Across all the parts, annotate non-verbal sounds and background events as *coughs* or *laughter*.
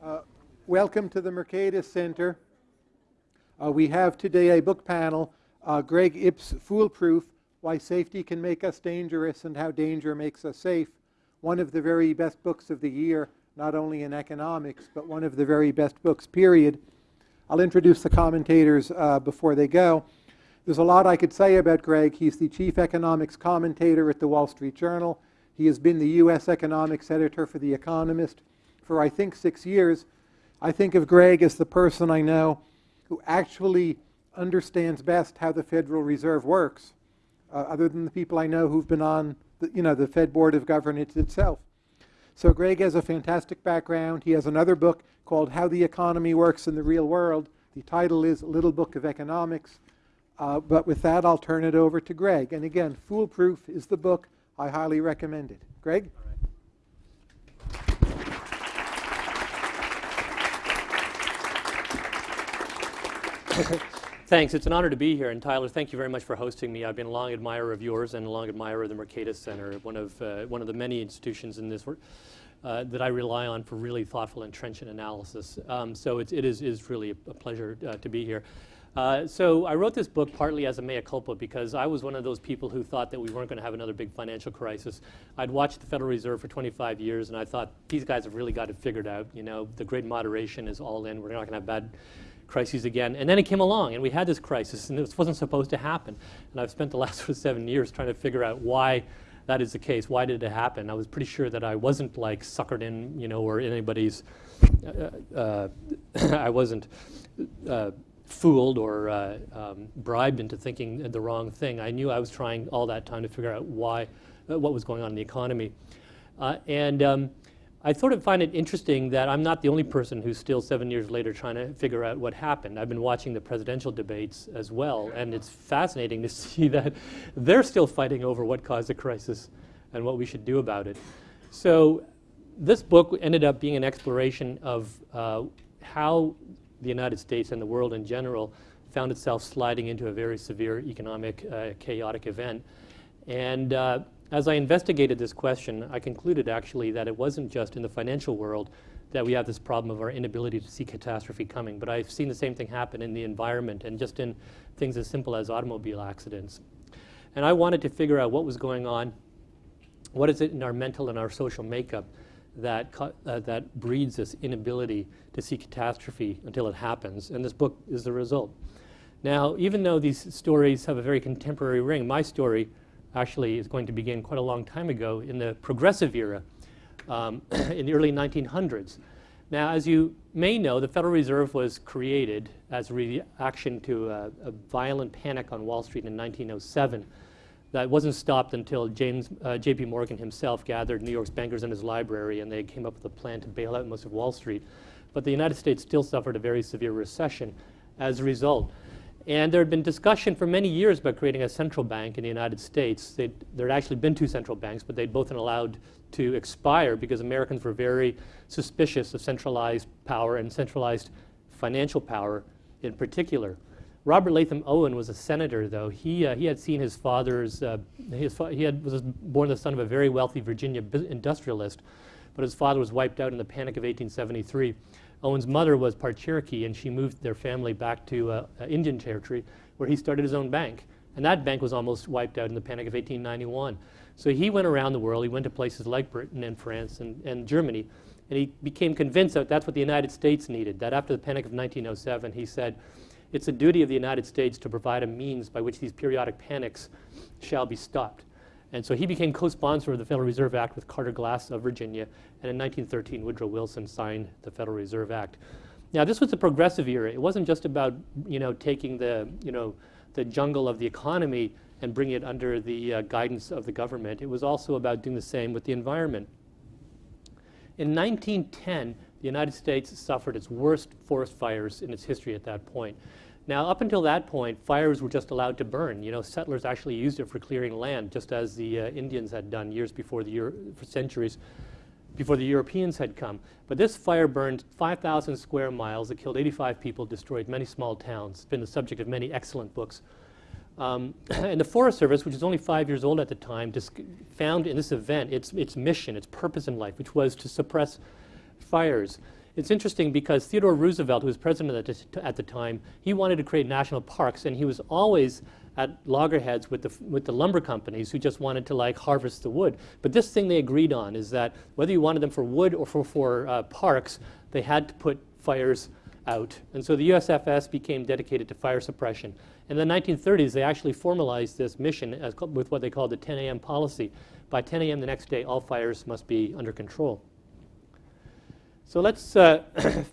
Uh, welcome to the Mercatus Center. Uh, we have today a book panel, uh, Greg Ip's Foolproof, Why Safety Can Make Us Dangerous and How Danger Makes Us Safe. One of the very best books of the year, not only in economics, but one of the very best books, period. I'll introduce the commentators uh, before they go. There's a lot I could say about Greg. He's the chief economics commentator at the Wall Street Journal. He has been the U.S. economics editor for The Economist for, I think, six years. I think of Greg as the person I know who actually understands best how the Federal Reserve works, uh, other than the people I know who've been on the, you know, the Fed Board of Governors itself. So Greg has a fantastic background. He has another book called How the Economy Works in the Real World. The title is Little Book of Economics. Uh, but with that, I'll turn it over to Greg. And again, Foolproof is the book. I highly recommend it. Greg? *laughs* Thanks. It's an honor to be here. And Tyler, thank you very much for hosting me. I've been a long admirer of yours and a long admirer of the Mercatus Center, one of, uh, one of the many institutions in this work. Uh, that I rely on for really thoughtful and trenchant analysis. Um, so it, it is, is really a, a pleasure uh, to be here. Uh, so I wrote this book partly as a mea culpa because I was one of those people who thought that we weren't going to have another big financial crisis. I'd watched the Federal Reserve for 25 years and I thought these guys have really got it figured out. You know, the great moderation is all in. We're not going to have bad crises again. And then it came along and we had this crisis and this wasn't supposed to happen. And I've spent the *laughs* last sort of seven years trying to figure out why that is the case. Why did it happen? I was pretty sure that I wasn't like suckered in, you know, or anybody's, uh, uh, *coughs* I wasn't uh, fooled or uh, um, bribed into thinking the wrong thing. I knew I was trying all that time to figure out why, uh, what was going on in the economy. Uh, and um, I sort of find it interesting that I'm not the only person who's still seven years later trying to figure out what happened. I've been watching the presidential debates as well, and it's fascinating to *laughs* see that they're still fighting over what caused the crisis and what we should do about it. So this book ended up being an exploration of uh, how the United States and the world in general found itself sliding into a very severe economic uh, chaotic event. And uh, as I investigated this question, I concluded actually that it wasn't just in the financial world that we have this problem of our inability to see catastrophe coming, but I've seen the same thing happen in the environment and just in things as simple as automobile accidents. And I wanted to figure out what was going on, what is it in our mental and our social makeup that, uh, that breeds this inability to see catastrophe until it happens. And this book is the result. Now, even though these stories have a very contemporary ring, my story actually is going to begin quite a long time ago in the progressive era um, *coughs* in the early 1900s. Now, as you may know, the Federal Reserve was created as a reaction to a, a violent panic on Wall Street in 1907 that wasn't stopped until James, uh, J.P. Morgan himself gathered New York's bankers in his library and they came up with a plan to bail out most of Wall Street. But the United States still suffered a very severe recession as a result. And there had been discussion for many years about creating a central bank in the United States. They'd, there had actually been two central banks, but they'd both been allowed to expire because Americans were very suspicious of centralized power and centralized financial power in particular. Robert Latham Owen was a senator, though. He, uh, he had seen his father's, uh, his fa he had, was born the son of a very wealthy Virginia industrialist, but his father was wiped out in the Panic of 1873. Owen's mother was part Cherokee, and she moved their family back to uh, uh, Indian Territory, where he started his own bank. And that bank was almost wiped out in the Panic of 1891. So he went around the world. He went to places like Britain and France and, and Germany, and he became convinced that that's what the United States needed, that after the Panic of 1907, he said, it's the duty of the United States to provide a means by which these periodic panics shall be stopped. And so he became co-sponsor of the Federal Reserve Act with Carter Glass of Virginia. And in 1913, Woodrow Wilson signed the Federal Reserve Act. Now, this was a progressive era. It wasn't just about, you know, taking the, you know, the jungle of the economy and bringing it under the uh, guidance of the government. It was also about doing the same with the environment. In 1910, the United States suffered its worst forest fires in its history at that point. Now, up until that point, fires were just allowed to burn. You know, settlers actually used it for clearing land, just as the uh, Indians had done years before the Euro for centuries before the Europeans had come. But this fire burned 5,000 square miles. It killed 85 people, destroyed many small towns. It's been the subject of many excellent books. Um, *clears throat* and the Forest Service, which was only five years old at the time, found in this event its, its mission, its purpose in life, which was to suppress fires. It's interesting because Theodore Roosevelt, who was president at the, at the time, he wanted to create national parks, and he was always at loggerheads with the, with the lumber companies who just wanted to like harvest the wood. But this thing they agreed on is that whether you wanted them for wood or for, for uh, parks, they had to put fires out. And so the USFS became dedicated to fire suppression. In the 1930s, they actually formalized this mission as, with what they called the 10 a.m. policy. By 10 a.m. the next day, all fires must be under control. So let's, uh, *coughs*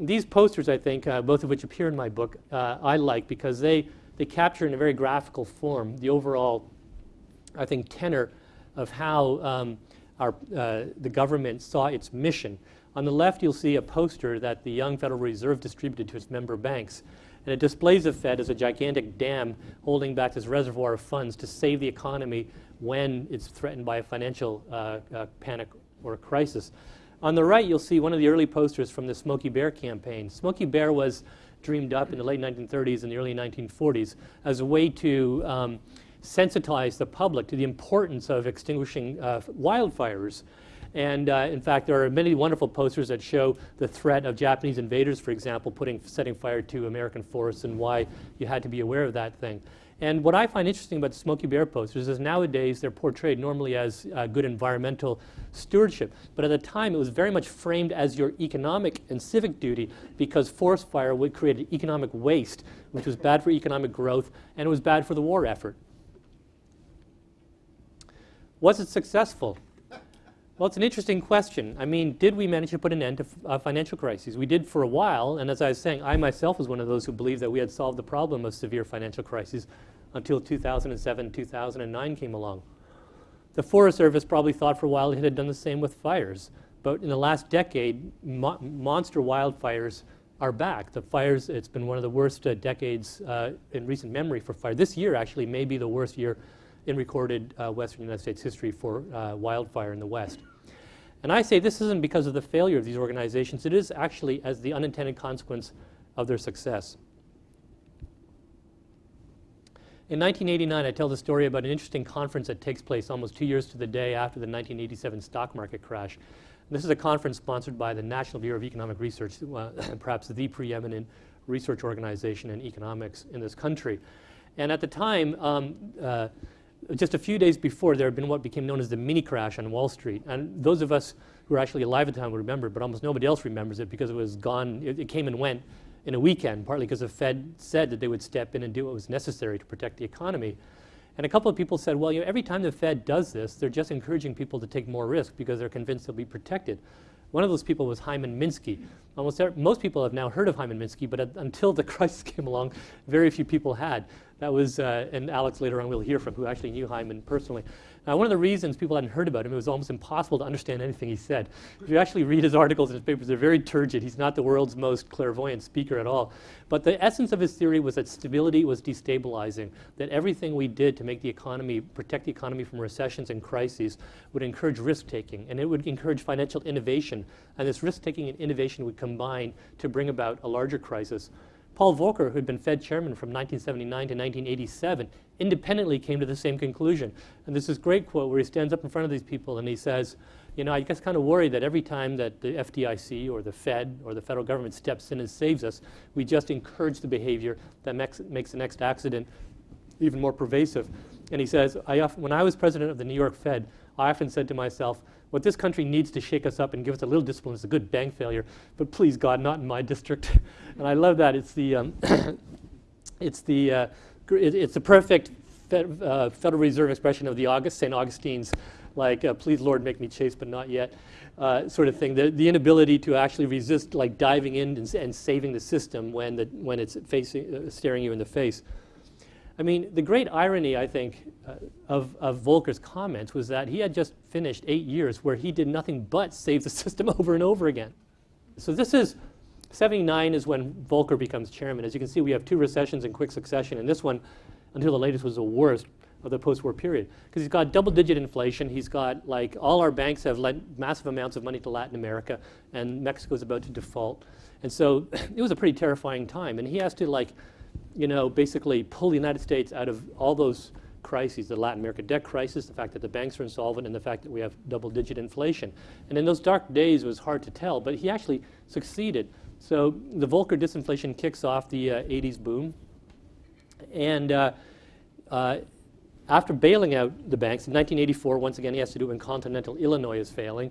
these posters, I think, uh, both of which appear in my book, uh, I like because they they capture in a very graphical form the overall, I think, tenor of how um, our, uh, the government saw its mission. On the left, you'll see a poster that the Young Federal Reserve distributed to its member banks. And it displays the Fed as a gigantic dam holding back this reservoir of funds to save the economy when it's threatened by a financial uh, uh, panic or a crisis. On the right, you'll see one of the early posters from the Smokey Bear campaign. Smokey Bear was dreamed up in the late 1930s and the early 1940s as a way to um, sensitize the public to the importance of extinguishing uh, wildfires. And uh, in fact, there are many wonderful posters that show the threat of Japanese invaders, for example, putting, setting fire to American forests and why you had to be aware of that thing. And what I find interesting about the Smokey Bear posters is nowadays they're portrayed normally as uh, good environmental stewardship. But at the time, it was very much framed as your economic and civic duty because forest fire would create economic waste, which was bad for economic growth and it was bad for the war effort. Was it successful? Well, it's an interesting question. I mean, did we manage to put an end to uh, financial crises? We did for a while, and as I was saying, I myself was one of those who believed that we had solved the problem of severe financial crises until 2007, 2009 came along. The Forest Service probably thought for a while it had done the same with fires. But in the last decade, mo monster wildfires are back. The fires, it's been one of the worst uh, decades uh, in recent memory for fire. This year actually may be the worst year in recorded uh, Western United States history for uh, wildfire in the West. And I say this isn't because of the failure of these organizations, it is actually as the unintended consequence of their success. In 1989, I tell the story about an interesting conference that takes place almost two years to the day after the 1987 stock market crash. This is a conference sponsored by the National Bureau of Economic Research, uh, *laughs* perhaps the preeminent research organization in economics in this country. And at the time, um, uh, just a few days before, there had been what became known as the mini crash on Wall Street. And those of us who were actually alive at the time would remember, but almost nobody else remembers it because it was gone, it, it came and went in a weekend, partly because the Fed said that they would step in and do what was necessary to protect the economy. And a couple of people said, well, you know, every time the Fed does this, they're just encouraging people to take more risk because they're convinced they'll be protected. One of those people was Hyman Minsky. Almost most people have now heard of Hyman Minsky, but until the *laughs* crisis came along, very few people had. That was, uh, and Alex later on we'll hear from, who actually knew Hyman personally. Now, one of the reasons people hadn't heard about him, it was almost impossible to understand anything he said. If you actually read his articles and his papers, they're very turgid. He's not the world's most clairvoyant speaker at all. But the essence of his theory was that stability was destabilizing, that everything we did to make the economy, protect the economy from recessions and crises would encourage risk-taking, and it would encourage financial innovation. And this risk-taking and innovation would combine to bring about a larger crisis. Paul Volcker, who had been Fed chairman from 1979 to 1987, independently came to the same conclusion. And there's this great quote where he stands up in front of these people and he says, you know, I guess kind of worried that every time that the FDIC or the Fed or the federal government steps in and saves us, we just encourage the behavior that makes, makes the next accident even more pervasive. And he says, I often, when I was president of the New York Fed, I often said to myself, what this country needs to shake us up and give us a little discipline is a good bank failure, but please God, not in my district. *laughs* and I love that. It's the, um, *coughs* it's the, uh, it, it's the perfect Fed, uh, Federal Reserve expression of the August, St. Augustine's, like, uh, please Lord, make me chase, but not yet, uh, sort of thing. The, the inability to actually resist, like diving in and, and saving the system when, the, when it's facing, uh, staring you in the face. I mean, the great irony, I think, uh, of, of Volcker's comments was that he had just finished eight years where he did nothing but save the *laughs* system over and over again. So this is, 79 is when Volcker becomes chairman. As you can see, we have two recessions in quick succession, and this one, until the latest, was the worst of the post-war period. Because he's got double-digit inflation. He's got, like, all our banks have lent massive amounts of money to Latin America, and Mexico is about to default. And so *clears throat* it was a pretty terrifying time. And he has to, like, you know, basically pull the United States out of all those crises the Latin America debt crisis, the fact that the banks are insolvent, and the fact that we have double digit inflation. And in those dark days, it was hard to tell, but he actually succeeded. So the Volcker disinflation kicks off the uh, 80s boom. And uh, uh, after bailing out the banks in 1984, once again, he has to do it when continental Illinois is failing.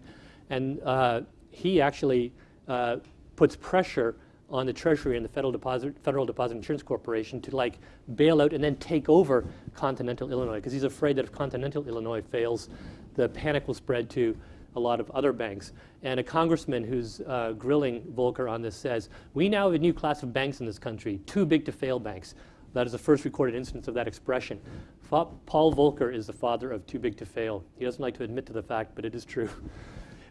And uh, he actually uh, puts pressure on the Treasury and the Federal Deposit, Federal Deposit Insurance Corporation to like bail out and then take over continental Illinois because he's afraid that if continental Illinois fails, the panic will spread to a lot of other banks. And a congressman who's uh, grilling Volcker on this says, we now have a new class of banks in this country, too big to fail banks. That is the first recorded instance of that expression. Fa Paul Volcker is the father of too big to fail. He doesn't like to admit to the fact, but it is true. *laughs*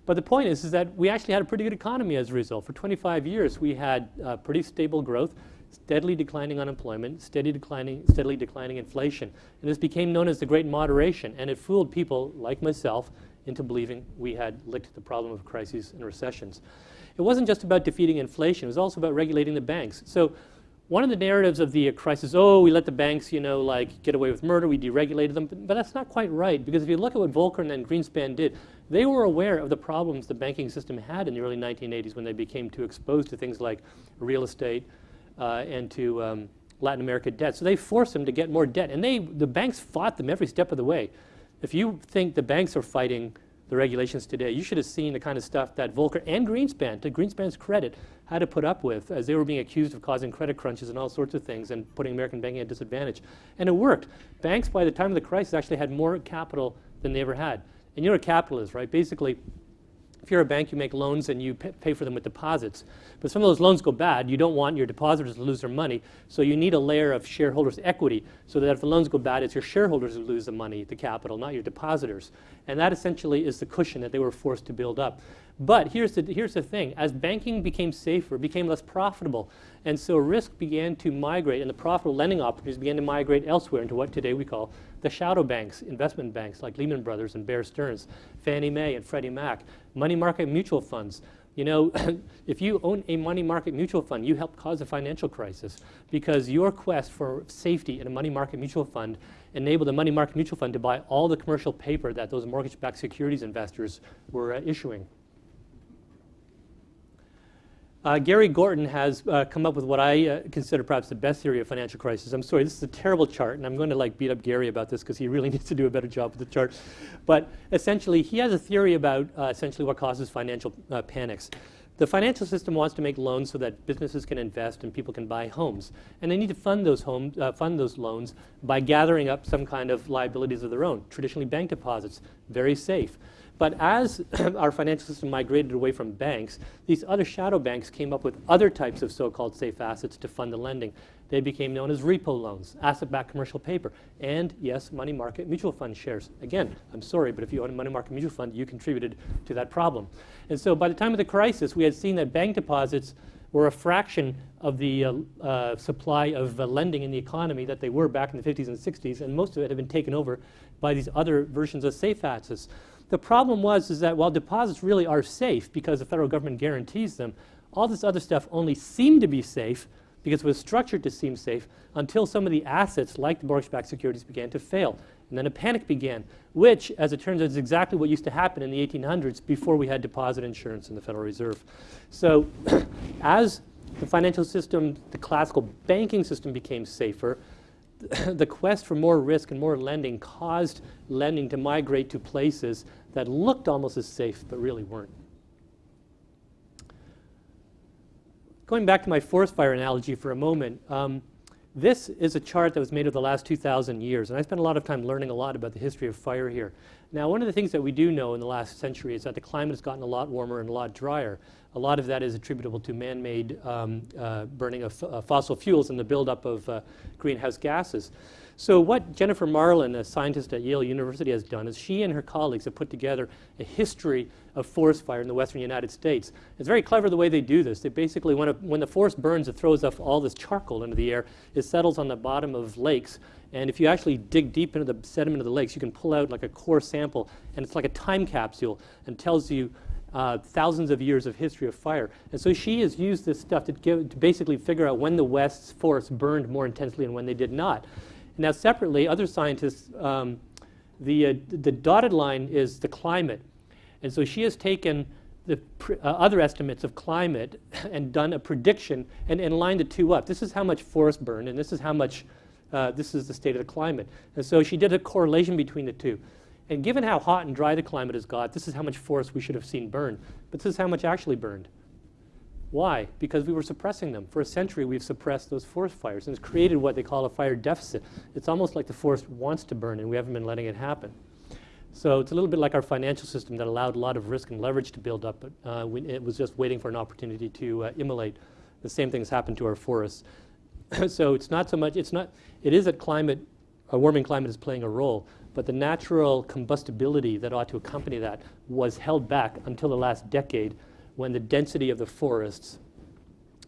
But the point is, is that we actually had a pretty good economy as a result. For 25 years, we had uh, pretty stable growth, steadily declining unemployment, steady declining, steadily declining inflation. And this became known as the Great Moderation, and it fooled people like myself into believing we had licked the problem of crises and recessions. It wasn't just about defeating inflation, it was also about regulating the banks. So one of the narratives of the crisis, oh, we let the banks, you know, like get away with murder, we deregulated them, but, but that's not quite right because if you look at what Volcker and then Greenspan did, they were aware of the problems the banking system had in the early 1980s when they became too exposed to things like real estate uh, and to um, Latin America debt. So they forced them to get more debt, and they, the banks fought them every step of the way. If you think the banks are fighting the regulations today, you should have seen the kind of stuff that Volcker and Greenspan, to Greenspan's credit, had to put up with as they were being accused of causing credit crunches and all sorts of things and putting American banking at disadvantage. And it worked. Banks, by the time of the crisis, actually had more capital than they ever had. And you're a capitalist, right? Basically, if you're a bank, you make loans and you pay for them with deposits. But some of those loans go bad. You don't want your depositors to lose their money. So you need a layer of shareholders' equity so that if the loans go bad, it's your shareholders who lose the money, the capital, not your depositors. And that essentially is the cushion that they were forced to build up. But here's the, here's the thing. As banking became safer, became less profitable, and so risk began to migrate and the profitable lending opportunities began to migrate elsewhere into what today we call the shadow banks, investment banks like Lehman Brothers and Bear Stearns, Fannie Mae and Freddie Mac, money market mutual funds. You know, *laughs* if you own a money market mutual fund, you help cause a financial crisis because your quest for safety in a money market mutual fund enabled the money market mutual fund to buy all the commercial paper that those mortgage-backed securities investors were uh, issuing. Uh, Gary Gorton has uh, come up with what I uh, consider perhaps the best theory of financial crisis. I'm sorry, this is a terrible chart, and I'm going to like beat up Gary about this because he really *laughs* needs to do a better job with the chart. But essentially, he has a theory about uh, essentially what causes financial uh, panics. The financial system wants to make loans so that businesses can invest and people can buy homes, and they need to fund those homes, uh, fund those loans by gathering up some kind of liabilities of their own. Traditionally, bank deposits, very safe. But as *clears throat* our financial system migrated away from banks, these other shadow banks came up with other types of so-called safe assets to fund the lending. They became known as repo loans, asset-backed commercial paper, and yes, money market mutual fund shares. Again, I'm sorry, but if you own a money market mutual fund, you contributed to that problem. And so by the time of the crisis, we had seen that bank deposits were a fraction of the uh, uh, supply of uh, lending in the economy that they were back in the 50s and 60s, and most of it had been taken over by these other versions of safe assets. The problem was is that while deposits really are safe because the federal government guarantees them, all this other stuff only seemed to be safe because it was structured to seem safe until some of the assets, like the mortgage-backed securities, began to fail. And then a panic began, which, as it turns out, is exactly what used to happen in the 1800s before we had deposit insurance in the Federal Reserve. So *clears throat* as the financial system, the classical banking system became safer, *coughs* the quest for more risk and more lending caused lending to migrate to places that looked almost as safe but really weren't. Going back to my forest fire analogy for a moment, um, this is a chart that was made of the last 2,000 years, and I spent a lot of time learning a lot about the history of fire here. Now, one of the things that we do know in the last century is that the climate has gotten a lot warmer and a lot drier. A lot of that is attributable to man-made um, uh, burning of uh, fossil fuels and the buildup of uh, greenhouse gases. So what Jennifer Marlon, a scientist at Yale University, has done is she and her colleagues have put together a history of forest fire in the western United States. It's very clever the way they do this. They basically, when, a, when the forest burns, it throws off all this charcoal into the air. It settles on the bottom of lakes. And if you actually dig deep into the sediment of the lakes, you can pull out like a core sample, and it's like a time capsule and tells you uh, thousands of years of history of fire. And so she has used this stuff to, give, to basically figure out when the West's forests burned more intensely and when they did not. Now, separately, other scientists, um, the, uh, the dotted line is the climate. And so she has taken the uh, other estimates of climate *laughs* and done a prediction and, and lined the two up. This is how much forest burned, and this is how much, uh, this is the state of the climate. And so she did a correlation between the two. And given how hot and dry the climate has got, this is how much forest we should have seen burned. But this is how much actually burned. Why? Because we were suppressing them. For a century, we've suppressed those forest fires, and it's created what they call a fire deficit. It's almost like the forest wants to burn, and we haven't been letting it happen. So it's a little bit like our financial system that allowed a lot of risk and leverage to build up, but uh, it was just waiting for an opportunity to uh, immolate. The same thing has happened to our forests. *coughs* so it's not so much, it's not, it is that climate, a warming climate is playing a role, but the natural combustibility that ought to accompany that was held back until the last decade when the density of the forests,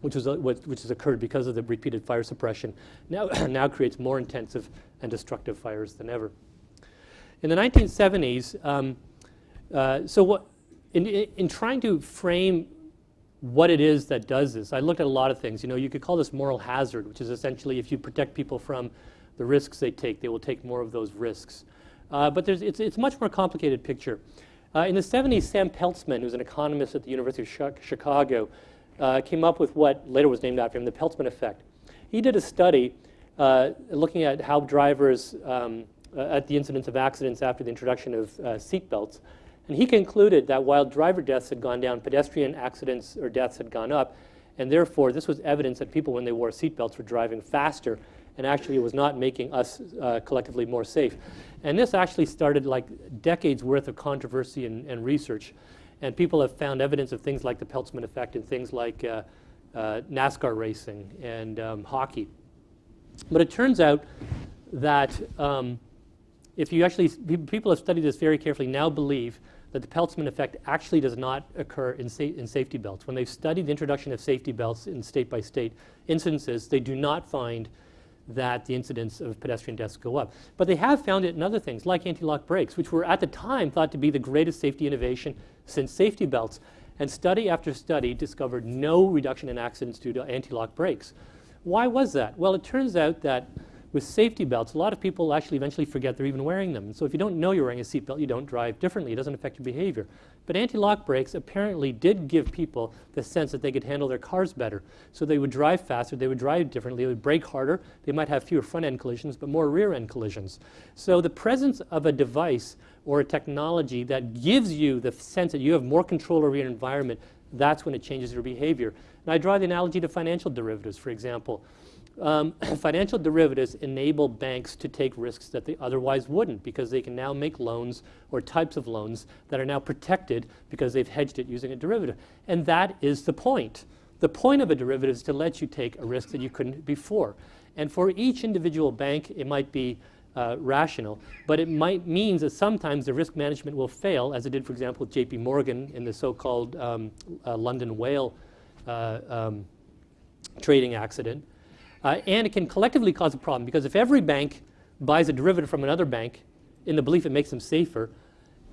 which, was, uh, which has occurred because of the repeated fire suppression, now, *coughs* now creates more intensive and destructive fires than ever. In the 1970s, um, uh, so what, in, in trying to frame what it is that does this, I looked at a lot of things. You know, you could call this moral hazard, which is essentially if you protect people from the risks they take, they will take more of those risks. Uh, but there's, it's, it's a much more complicated picture. Uh, in the 70s, Sam Peltzman, who's an economist at the University of Chicago, uh, came up with what later was named after him, the Peltzman effect. He did a study uh, looking at how drivers um, uh, at the incidence of accidents after the introduction of uh, seat. And he concluded that while driver deaths had gone down, pedestrian accidents or deaths had gone up. And therefore, this was evidence that people, when they wore seatbelts, were driving faster. And actually, it was not making us uh, collectively more safe. And this actually started like decades worth of controversy and, and, research. And people have found evidence of things like the Peltzman effect and things like uh, uh, NASCAR racing and um, hockey. But it turns out that um, if you actually, people have studied this very carefully, now believe that the Peltzman effect actually does not occur in, sa in safety belts. When they've studied the introduction of safety belts in state by state instances, they do not find that the incidence of pedestrian deaths go up. But they have found it in other things, like anti-lock brakes, which were at the time thought to be the greatest safety innovation since safety belts. And study after study discovered no reduction in accidents due to anti-lock brakes. Why was that? Well, it turns out that with safety belts, a lot of people actually eventually forget they're even wearing them. So if you don't know you're wearing a seatbelt, you don't drive differently. It doesn't affect your behavior. But anti-lock brakes apparently did give people the sense that they could handle their cars better. So they would drive faster, they would drive differently, they would brake harder, they might have fewer front-end collisions, but more rear-end collisions. So the presence of a device or a technology that gives you the sense that you have more control over your environment, that's when it changes your behavior. And I draw the analogy to financial derivatives, for example. Um, *clears throat* financial derivatives enable banks to take risks that they otherwise wouldn't because they can now make loans or types of loans that are now protected because they've hedged it using a derivative. And that is the point. The point of a derivative is to let you take a risk that you couldn't before. And for each individual bank, it might be uh, rational, but it might means that sometimes the risk management will fail, as it did, for example, with JP Morgan in the so-called um, uh, London whale uh, um, trading accident. Uh, and it can collectively cause a problem because if every bank buys a derivative from another bank in the belief it makes them safer,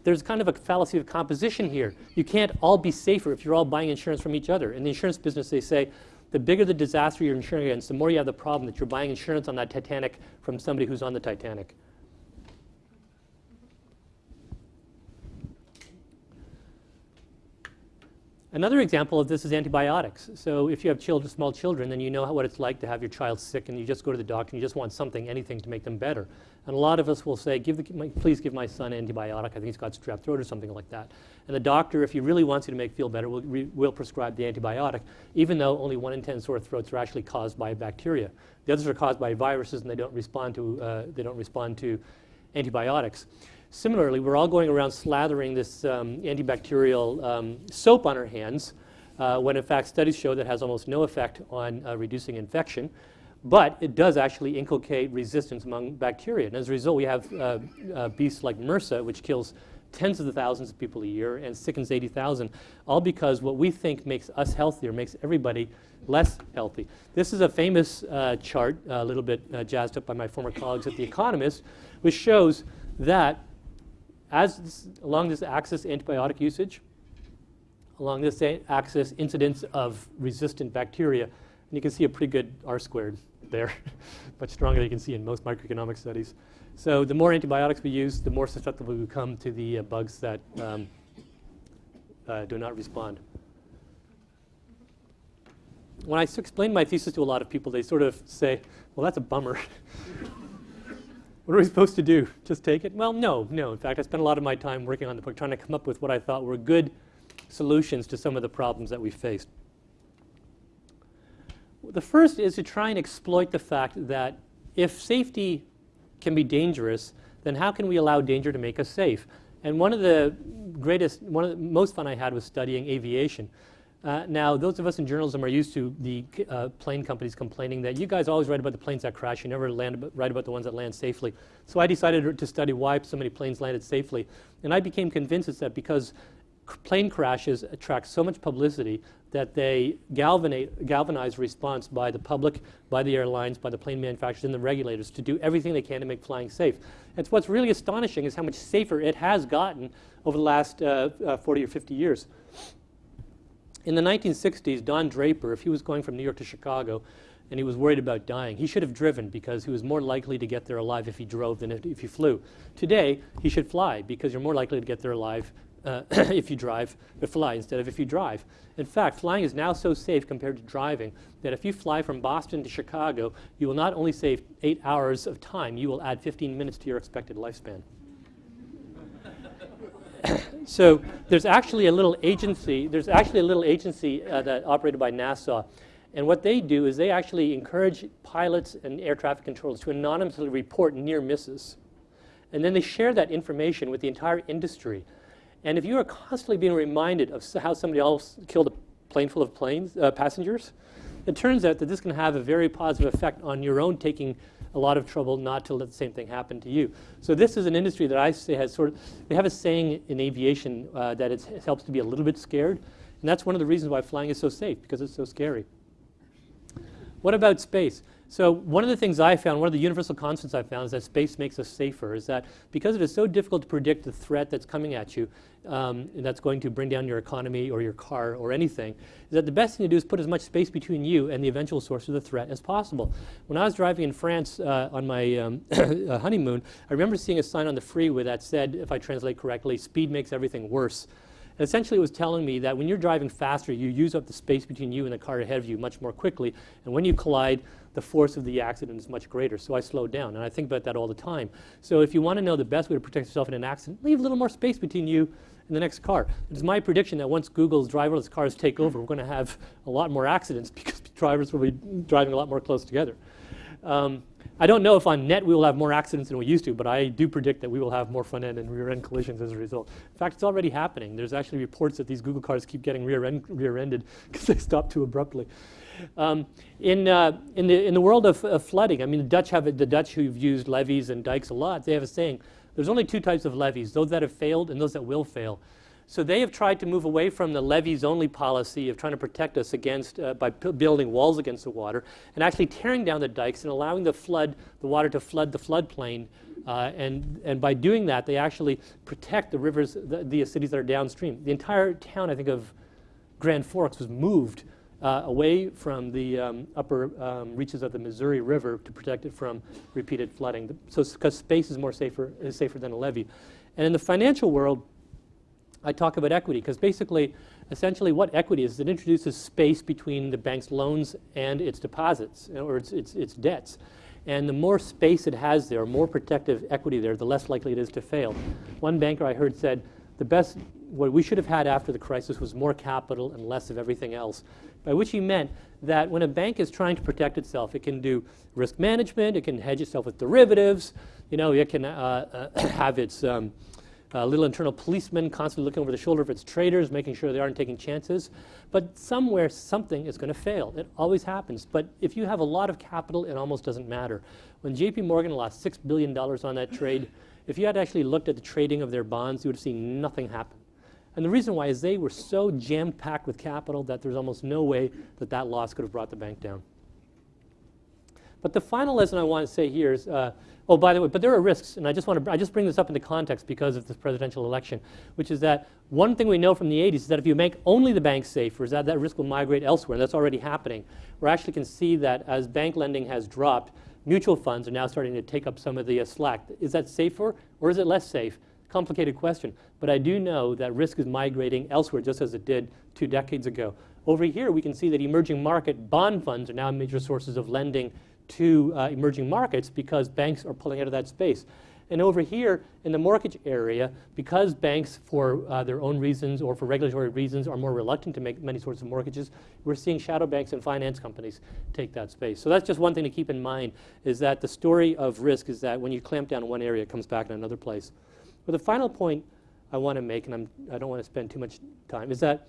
there's kind of a fallacy of composition here. You can't all be safer if you're all buying insurance from each other. In the insurance business, they say the bigger the disaster you're insuring against, the more you have the problem that you're buying insurance on that Titanic from somebody who's on the Titanic. Another example of this is antibiotics. So if you have children, small children, then you know what it's like to have your child sick and you just go to the doctor and you just want something, anything to make them better. And a lot of us will say, give the, please give my son an antibiotic. I think he's got strep throat or something like that. And the doctor, if he really wants you to make feel better, will, will prescribe the antibiotic, even though only one in 10 sore throats are actually caused by bacteria. The others are caused by viruses and they don't respond to, uh, they don't respond to antibiotics. Similarly, we're all going around slathering this um, antibacterial um, soap on our hands, uh, when in fact studies show that has almost no effect on uh, reducing infection. But it does actually inculcate resistance among bacteria. And as a result, we have uh, uh beasts like MRSA, which kills tens of the thousands of people a year and sickens 80,000, all because what we think makes us healthier makes everybody less healthy. This is a famous uh, chart, a little bit uh, jazzed up by my former colleagues at The Economist, which shows that as this, along this axis antibiotic usage, along this axis incidence of resistant bacteria, and you can see a pretty good R squared there, *laughs* much stronger than you can see in most microeconomic studies. So the more antibiotics we use, the more susceptible we become to the uh, bugs that um, uh, do not respond. When I explain my thesis to a lot of people, they sort of say, well, that's a bummer. *laughs* what are we supposed to do? Just take it? Well, no, no. In fact, I spent a lot of my time working on the book trying to come up with what I thought were good solutions to some of the problems that we faced. The first is to try and exploit the fact that if safety can be dangerous, then how can we allow danger to make us safe? And one of the greatest, one of the most fun I had was studying aviation. Uh, now, those of us in journalism are used to the uh, plane companies complaining that you guys always write about the planes that crash, you never land write about the ones that land safely. So I decided to study why so many planes landed safely. And I became convinced it's that because plane crashes attract so much publicity that they galvanize, galvanize response by the public, by the airlines, by the plane manufacturers, and the regulators to do everything they can to make flying safe. And what's really astonishing is how much safer it has gotten over the last uh, uh, 40 or 50 years. In the 1960s, Don Draper, if he was going from New York to Chicago and he was worried about dying, he should have driven because he was more likely to get there alive if he drove than if, he flew. Today, he should fly because you're more likely to get there alive uh, *clears throat* if you drive, or fly instead of if you drive. In fact, flying is now so safe compared to driving that if you fly from Boston to Chicago, you will not only save eight hours of time, you will add 15 minutes to your expected lifespan. *coughs* so there's actually a little agency, there's actually a little agency uh, that operated by NASA. And what they do is they actually encourage pilots and air traffic controllers to anonymously report near misses. And then they share that information with the entire industry and if you are constantly being reminded of how somebody else killed a plane full of planes, uh, passengers, it turns out that this can have a very positive effect on your own taking a lot of trouble not to let the same thing happen to you. So this is an industry that I say has sort of, we have a saying in aviation uh, that it helps to be a little bit scared. And that's one of the reasons why flying is so safe, because it's so scary. What about space? So one of the things I found, one of the universal constants I found is that space makes us safer, is that because it is so difficult to predict the threat that's coming at you, um, and that's going to bring down your economy or your car or anything, is that the best thing to do is put as much space between you and the eventual source of the threat as possible. When I was driving in France uh, on my um, *coughs* uh, honeymoon, I remember seeing a sign on the freeway that said, if I translate correctly, speed makes everything worse. Essentially, it was telling me that when you're driving faster, you use up the space between you and the car ahead of you much more quickly. And when you collide, the force of the accident is much greater. So I slowed down. And I think about that all the time. So if you want to know the best way to protect yourself in an accident, leave a little more space between you and the next car. It's my prediction that once Google's driverless cars take over, we're going to have a lot more accidents *laughs* because drivers will be driving a lot more close together. Um, I don't know if on net we will have more accidents than we used to, but I do predict that we will have more front end and rear end collisions as a result. In fact, it's already happening. There's actually reports that these Google cars keep getting rear, end, rear ended *laughs* because they stop too abruptly. Um, in, uh, in, the, in the world of, of, flooding, I mean, the Dutch have the Dutch who've used levees and dikes a lot. They have a saying: "There's only two types of levees: those that have failed and those that will fail." So they have tried to move away from the levees-only policy of trying to protect us against uh, by building walls against the water, and actually tearing down the dikes and allowing the flood, the water to flood the floodplain. Uh, and, and by doing that, they actually protect the rivers, the, the cities that are downstream. The entire town, I think, of Grand Forks was moved uh, away from the um, upper um, reaches of the Missouri River to protect it from repeated flooding. So, because space is more safer, is safer than a levee. And in the financial world, I talk about equity because basically, essentially, what equity is, it introduces space between the bank's loans and its deposits or its, its, its debts. And the more space it has there, more protective equity there, the less likely it is to fail. One banker I heard said, the best, what we should have had after the crisis was more capital and less of everything else by which he meant that when a bank is trying to protect itself, it can do risk management, it can hedge itself with derivatives, you know, it can uh, uh, *coughs* have its um, uh, little internal policeman constantly looking over the shoulder of its traders, making sure they aren't taking chances. But somewhere, something is going to fail. It always happens. But if you have a lot of capital, it almost doesn't matter. When JP Morgan lost $6 billion on that trade, *coughs* if you had actually looked at the trading of their bonds, you would have seen nothing happen. And the reason why is they were so jam-packed with capital that there's almost no way that that loss could have brought the bank down. But the final lesson I want to say here is, uh, oh, by the way, but there are risks, and I just want to, I just bring this up into context because of this presidential election, which is that one thing we know from the 80s is that if you make only the banks safer, is that that risk will migrate elsewhere, and that's already happening. We actually can see that as bank lending has dropped, mutual funds are now starting to take up some of the uh, slack. Is that safer or is it less safe? Complicated question. But I do know that risk is migrating elsewhere just as it did two decades ago. Over here, we can see that emerging market bond funds are now major sources of lending to uh, emerging markets because banks are pulling out of that space. And over here in the mortgage area, because banks, for uh, their own reasons or for regulatory reasons, are more reluctant to make many sorts of mortgages, we're seeing shadow banks and finance companies take that space. So that's just one thing to keep in mind, is that the story of risk is that when you clamp down one area, it comes back in another place. But the final point I want to make, and I'm, I don't want to spend too much time, is that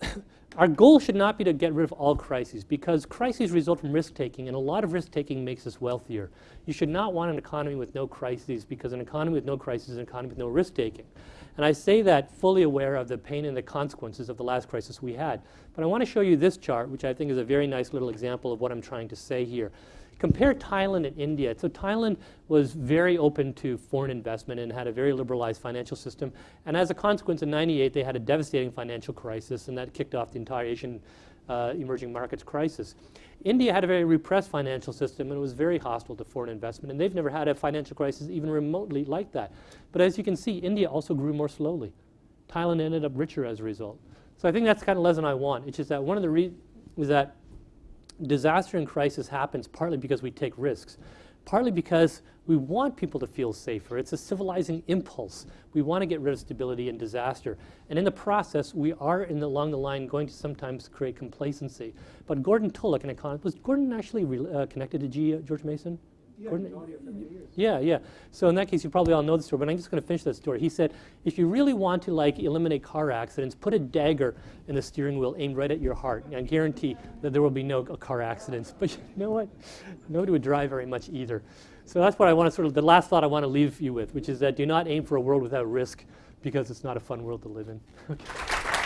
*laughs* our goal should not be to get rid of all crises because crises result from risk taking, and a lot of risk taking makes us wealthier. You should not want an economy with no crises because an economy with no crises is an economy with no risk taking. And I say that fully aware of the pain and the consequences of the last crisis we had. But I want to show you this chart, which I think is a very nice little example of what I'm trying to say here. Compare Thailand and India. So Thailand was very open to foreign investment and had a very liberalized financial system. And as a consequence, in 98, they had a devastating financial crisis, and that kicked off the entire Asian uh, emerging markets crisis. India had a very repressed financial system and was very hostile to foreign investment, and they've never had a financial crisis even remotely like that. But as you can see, India also grew more slowly. Thailand ended up richer as a result. So I think that's the kind of lesson I want. It's just that one of the reasons is that disaster and crisis happens partly because we take risks, partly because we want people to feel safer. It's a civilizing impulse. We want to get rid of stability and disaster. And in the process, we are in the, along the line going to sometimes create complacency. But Gordon Tullock, an economist, was Gordon actually uh, connected to G, uh, George Mason? Yeah, yeah. So in that case, you probably all know the story, but I'm just going to finish that story. He said, if you really want to like eliminate car accidents, put a dagger in the steering wheel aimed right at your heart. I guarantee that there will be no car accidents. But you know what? Nobody would drive very much either. So that's what I want to sort of, the last thought I want to leave you with, which is that do not aim for a world without risk because it's not a fun world to live in. *laughs* okay.